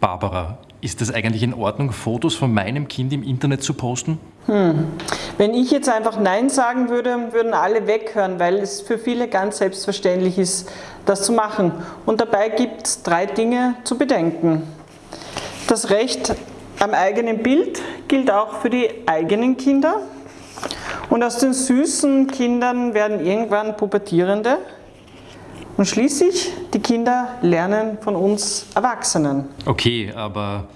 Barbara, ist es eigentlich in Ordnung, Fotos von meinem Kind im Internet zu posten? Hm. Wenn ich jetzt einfach Nein sagen würde, würden alle weghören, weil es für viele ganz selbstverständlich ist, das zu machen. Und dabei gibt es drei Dinge zu bedenken. Das Recht am eigenen Bild gilt auch für die eigenen Kinder. Und aus den süßen Kindern werden irgendwann Pubertierende. Und schließlich, die Kinder lernen von uns Erwachsenen. Okay, aber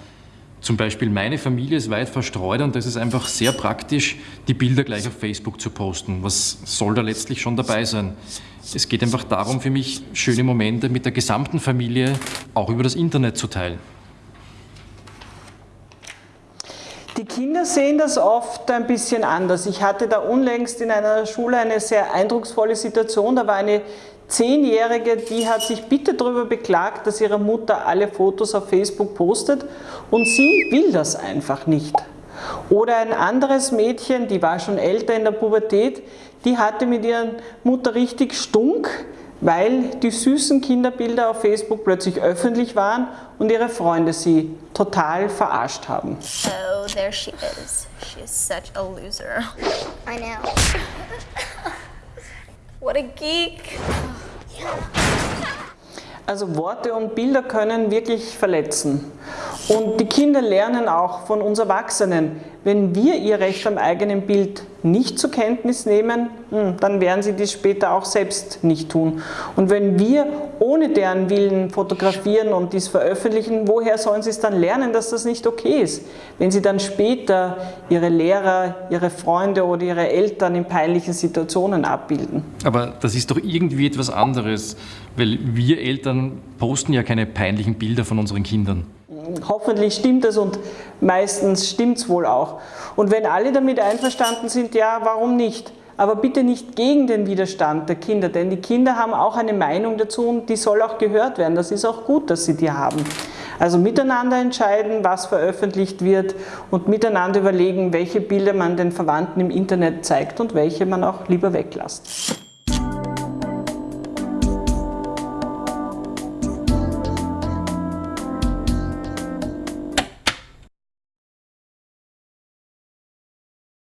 zum Beispiel meine Familie ist weit verstreut und das ist einfach sehr praktisch, die Bilder gleich auf Facebook zu posten. Was soll da letztlich schon dabei sein? Es geht einfach darum für mich, schöne Momente mit der gesamten Familie auch über das Internet zu teilen. Die Kinder sehen das oft ein bisschen anders. Ich hatte da unlängst in einer Schule eine sehr eindrucksvolle Situation. Da war eine Zehnjährige, die hat sich bitte darüber beklagt, dass ihre Mutter alle Fotos auf Facebook postet und sie will das einfach nicht. Oder ein anderes Mädchen, die war schon älter in der Pubertät, die hatte mit ihrer Mutter richtig Stunk, weil die süßen Kinderbilder auf Facebook plötzlich öffentlich waren und ihre Freunde sie total verarscht haben. Oh, there she is. She's such a loser. I know. What a geek. Also Worte und Bilder können wirklich verletzen. Und die Kinder lernen auch von uns Erwachsenen, wenn wir ihr Recht am eigenen Bild nicht zur Kenntnis nehmen, hm, dann werden sie dies später auch selbst nicht tun. Und wenn wir ohne deren Willen fotografieren und dies veröffentlichen, woher sollen sie es dann lernen, dass das nicht okay ist? Wenn sie dann später ihre Lehrer, ihre Freunde oder ihre Eltern in peinlichen Situationen abbilden. Aber das ist doch irgendwie etwas anderes, weil wir Eltern posten ja keine peinlichen Bilder von unseren Kindern hoffentlich stimmt es und meistens stimmt es wohl auch. Und wenn alle damit einverstanden sind, ja, warum nicht? Aber bitte nicht gegen den Widerstand der Kinder, denn die Kinder haben auch eine Meinung dazu und die soll auch gehört werden. Das ist auch gut, dass sie die haben. Also miteinander entscheiden, was veröffentlicht wird und miteinander überlegen, welche Bilder man den Verwandten im Internet zeigt und welche man auch lieber weglässt.